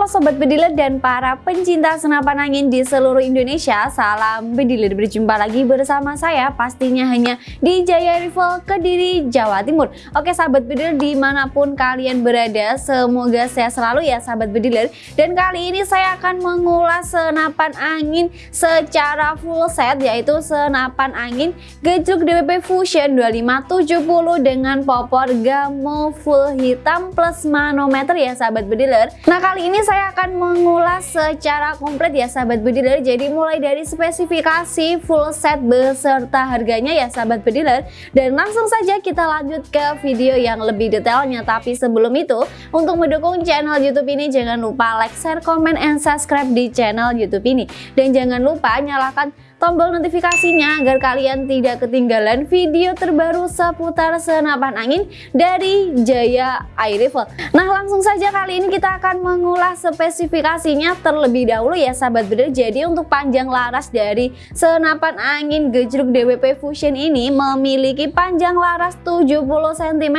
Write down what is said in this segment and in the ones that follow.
Halo Sobat Bediler dan para pencinta senapan angin di seluruh Indonesia Salam Bediler, berjumpa lagi bersama saya pastinya hanya di Jaya Rival Kediri, Jawa Timur. Oke Sahabat Bediler di mana pun kalian berada semoga sehat selalu ya Sahabat Bediler. Dan kali ini saya akan mengulas senapan angin secara full set yaitu senapan angin gejruk DWP Fusion 2570 dengan popor gamo full hitam plus manometer ya Sahabat Bediler. Nah kali ini saya akan mengulas secara komplit ya sahabat bediler. Jadi mulai dari spesifikasi full set beserta harganya ya sahabat bediler. Dan langsung saja kita lanjut ke video yang lebih detailnya. Tapi sebelum itu untuk mendukung channel youtube ini jangan lupa like, share, comment, and subscribe di channel youtube ini. Dan jangan lupa nyalakan tombol notifikasinya agar kalian tidak ketinggalan video terbaru seputar senapan angin dari Jaya Air Rifle. Nah langsung saja kali ini kita akan mengulas spesifikasinya terlebih dahulu ya sahabat bener. Jadi untuk panjang laras dari senapan angin gejruk DWP Fusion ini memiliki panjang laras 70 cm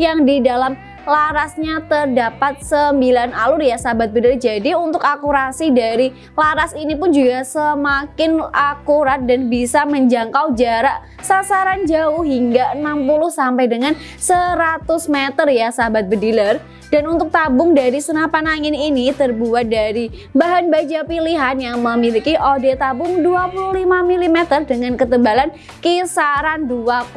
yang di dalam larasnya terdapat 9 alur ya sahabat bedel jadi untuk akurasi dari laras ini pun juga semakin akurat dan bisa menjangkau jarak sasaran jauh hingga 60 sampai dengan 100 meter ya sahabat bediler dan untuk tabung dari senapan angin ini terbuat dari bahan baja pilihan yang memiliki OD tabung 25 mm dengan ketebalan kisaran 2,5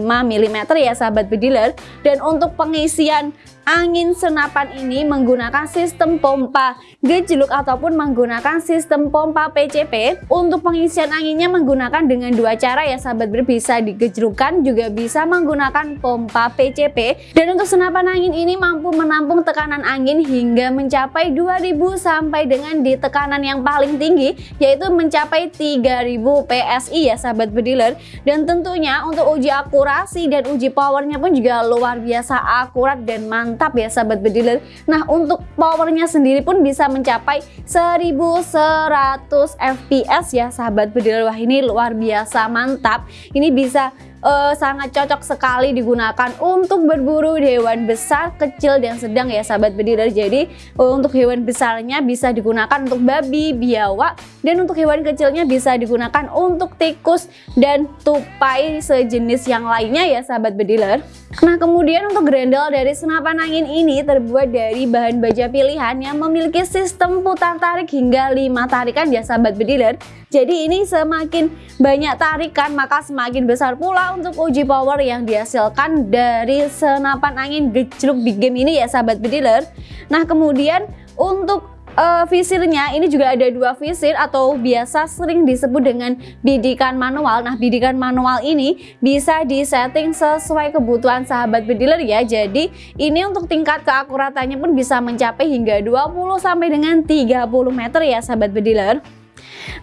mm ya sahabat bediler. Dan untuk pengisian angin senapan ini menggunakan sistem pompa. Gejluk ataupun menggunakan sistem pompa PCP untuk pengisian anginnya menggunakan dengan dua cara ya sahabat. Ber bisa digejlukan juga bisa menggunakan pompa PCP dan untuk senapan angin ini mampu menampung tekanan angin hingga mencapai 2000 sampai dengan di tekanan yang paling tinggi yaitu mencapai 3000 PSI ya sahabat bediler dan tentunya untuk uji akurasi dan uji powernya pun juga luar biasa akurat dan mantap mantap ya sahabat bediler Nah untuk powernya sendiri pun bisa mencapai 1100 fps ya sahabat bediler Wah ini luar biasa mantap Ini bisa uh, sangat cocok sekali digunakan untuk berburu hewan besar, kecil, dan sedang ya sahabat bediler. Jadi uh, untuk hewan besarnya bisa digunakan untuk babi, biawak, dan untuk hewan kecilnya bisa digunakan untuk tikus dan tupai sejenis yang lainnya ya sahabat bediler. Nah kemudian untuk grendel dari senapan angin ini terbuat dari bahan baja pilihan yang memiliki sistem putar tarik hingga 5 tarikan ya sahabat bediler. Jadi ini semakin banyak tarikan maka semakin besar pula untuk uji power yang dihasilkan dari senapan angin gejluk big game ini ya sahabat bediler nah kemudian untuk uh, visirnya ini juga ada dua visir atau biasa sering disebut dengan bidikan manual. Nah bidikan manual ini bisa disetting sesuai kebutuhan sahabat bediler ya. Jadi ini untuk tingkat keakuratannya pun bisa mencapai hingga 20 sampai dengan 30 meter ya sahabat bediler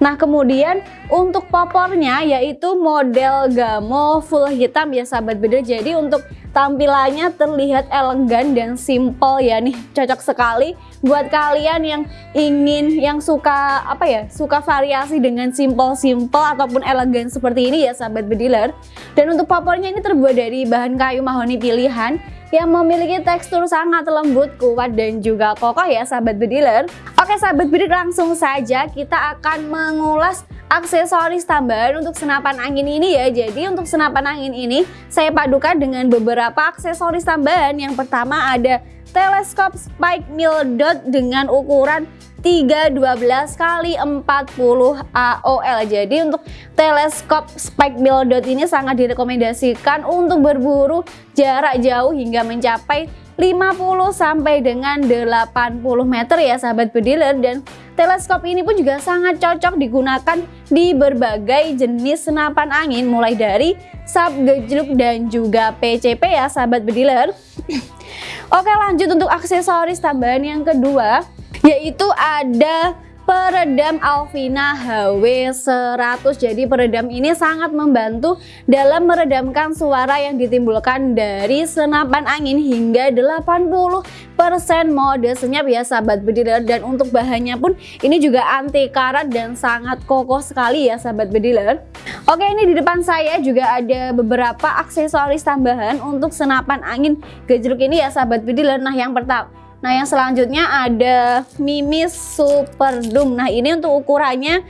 Nah kemudian untuk popornya yaitu model gamo full hitam. Ya sahabat bedil Jadi untuk tampilannya terlihat elegan dan simple ya nih. Cocok sekali buat kalian yang ingin yang suka apa ya suka variasi dengan simple-simple ataupun elegan seperti ini ya sahabat bediler. Dan untuk popornya ini terbuat dari bahan kayu mahoni pilihan yang memiliki tekstur sangat lembut, kuat, dan juga kokoh ya sahabat bediler. Oke sahabat bediler langsung saja kita akan mengulas aksesoris tambahan untuk senapan angin ini ya jadi untuk senapan angin ini saya padukan dengan beberapa aksesoris tambahan yang pertama ada teleskop spike mill dot dengan ukuran 312 kali 40 AOL. Jadi untuk teleskop spike mill dot ini sangat direkomendasikan untuk berburu jarak jauh hingga mencapai 50 sampai dengan 80 meter ya sahabat bediler dan teleskop ini pun juga sangat cocok digunakan di berbagai jenis senapan angin mulai dari sub gejluk dan juga PCP ya sahabat bediler Oke lanjut untuk aksesoris tambahan yang kedua yaitu ada peredam Alvina HW100 jadi peredam ini sangat membantu dalam meredamkan suara yang ditimbulkan dari senapan angin hingga 80% mode senyap ya sahabat bediler dan untuk bahannya pun ini juga anti karat dan sangat kokoh sekali ya sahabat bediler Oke ini di depan saya juga ada beberapa aksesoris tambahan untuk senapan angin gejruk ini ya sahabat bediler nah yang pertama Nah yang selanjutnya ada Mimis Super Doom. Nah ini untuk ukurannya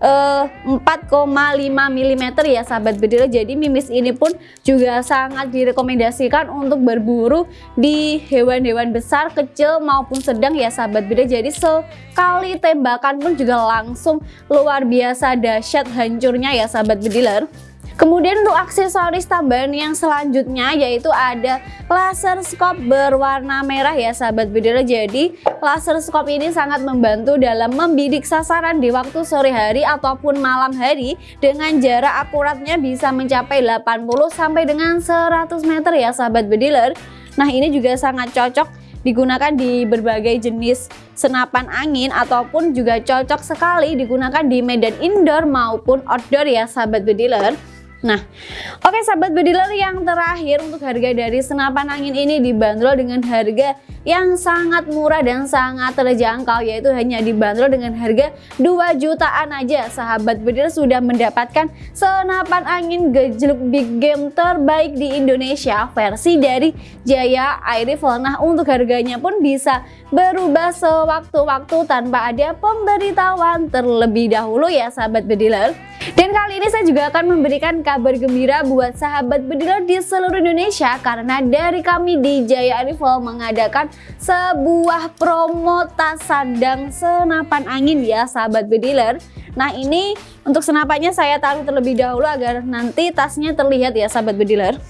uh, 4,5 mm ya sahabat bedil. Jadi mimis ini pun juga sangat direkomendasikan untuk berburu di hewan-hewan besar kecil maupun sedang ya sahabat bedil. Jadi sekali tembakan pun juga langsung luar biasa dahsyat hancurnya ya sahabat bediler Kemudian untuk aksesoris tambahan yang selanjutnya yaitu ada laser scope berwarna merah ya sahabat bedera. Jadi laser scope ini sangat membantu dalam membidik sasaran di waktu sore hari ataupun malam hari dengan jarak akuratnya bisa mencapai 80 sampai dengan 100 meter ya sahabat bediler. Nah ini juga sangat cocok digunakan di berbagai jenis senapan angin ataupun juga cocok sekali digunakan di medan indoor maupun outdoor ya sahabat bediler. Nah, oke okay, sahabat bediler yang terakhir untuk harga dari senapan angin ini dibanderol dengan harga yang sangat murah dan sangat terjangkau yaitu hanya dibanderol dengan harga 2 jutaan aja. Sahabat bediler sudah mendapatkan senapan angin gejluk big game terbaik di Indonesia versi dari Jaya Air Rifle. Nah, untuk harganya pun bisa berubah sewaktu-waktu tanpa ada pemberitahuan terlebih dahulu ya sahabat bediler. Dan kali ini saya juga akan memberikan kabar gembira buat sahabat bediler di seluruh Indonesia karena dari kami di Jaya Rifle mengadakan sebuah promo tas sandang senapan angin ya sahabat bediler. Nah ini untuk senapannya saya taruh terlebih dahulu agar nanti tasnya terlihat ya sahabat bediler.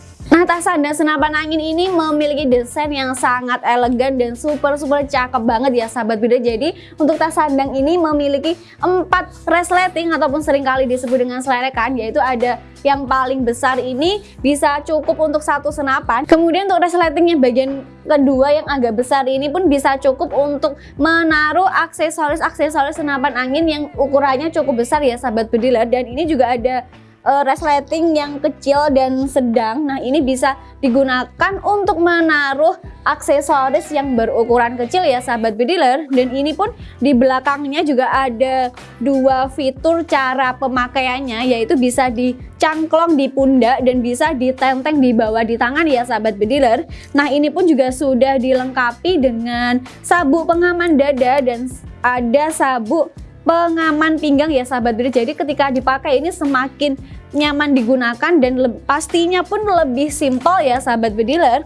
Nah tas sandang senapan angin ini memiliki desain yang sangat elegan dan super super cakep banget ya sahabat bida Jadi untuk tas sandang ini memiliki empat resleting ataupun sering kali disebut dengan selerekan yaitu ada yang paling besar ini bisa cukup untuk satu senapan. Kemudian untuk resletingnya bagian kedua yang agak besar ini pun bisa cukup untuk menaruh aksesoris-aksesoris senapan angin yang ukurannya cukup besar ya sahabat bediler dan ini juga ada uh, resleting yang kecil dan sedang. Nah, ini bisa digunakan untuk menaruh aksesoris yang berukuran kecil ya sahabat bediler dan ini pun di belakangnya juga ada dua fitur cara pemakaiannya yaitu bisa dicangklong di pundak dan bisa ditenteng di bawah di tangan ya sahabat bediler. Nah, ini pun juga sudah dilengkapi dengan sabuk pengaman dada dan ada sabuk pengaman pinggang ya sahabat bediler jadi ketika dipakai ini semakin nyaman digunakan dan pastinya pun lebih simpel ya sahabat bediler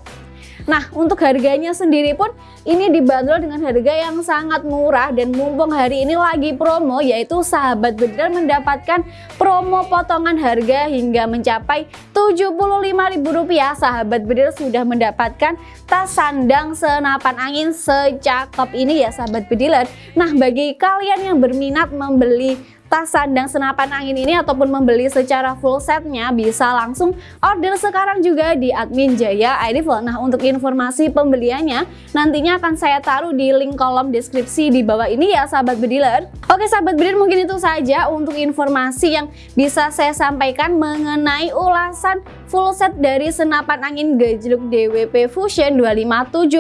Nah untuk harganya sendiri pun ini dibanderol dengan harga yang sangat murah dan mumpung hari ini lagi promo yaitu sahabat bediler mendapatkan promo potongan harga hingga mencapai Rp75.000 sahabat bediler sudah mendapatkan tas sandang senapan angin secakep ini ya sahabat bediler Nah bagi kalian yang berminat membeli tas sandang senapan angin ini ataupun membeli secara full setnya bisa langsung order sekarang juga di admin Jaya iRifle. Nah untuk informasi pembeliannya nantinya akan saya taruh di link kolom deskripsi di bawah ini ya sahabat bediler. Oke sahabat bediler mungkin itu saja untuk informasi yang bisa saya sampaikan mengenai ulasan full set dari senapan angin gejluk DWP Fusion 2570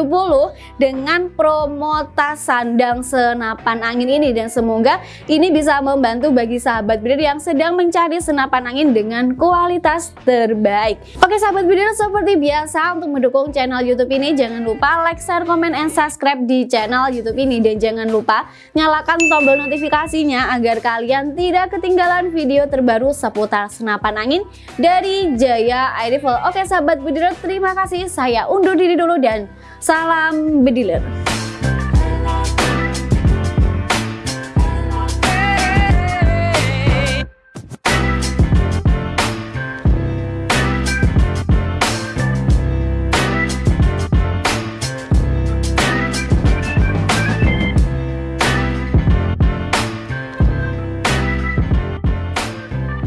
dengan promo tas sandang senapan angin ini dan semoga ini bisa membantu bagi sahabat breeder yang sedang mencari senapan angin dengan kualitas terbaik. Oke sahabat breeder, seperti biasa untuk mendukung channel YouTube ini jangan lupa like, share, komen, and subscribe di channel YouTube ini dan jangan lupa nyalakan tombol notifikasinya agar kalian tidak ketinggalan video terbaru seputar senapan angin dari Jaya Rifle. Oke sahabat bediler, terima kasih. Saya undur diri dulu dan salam bediler.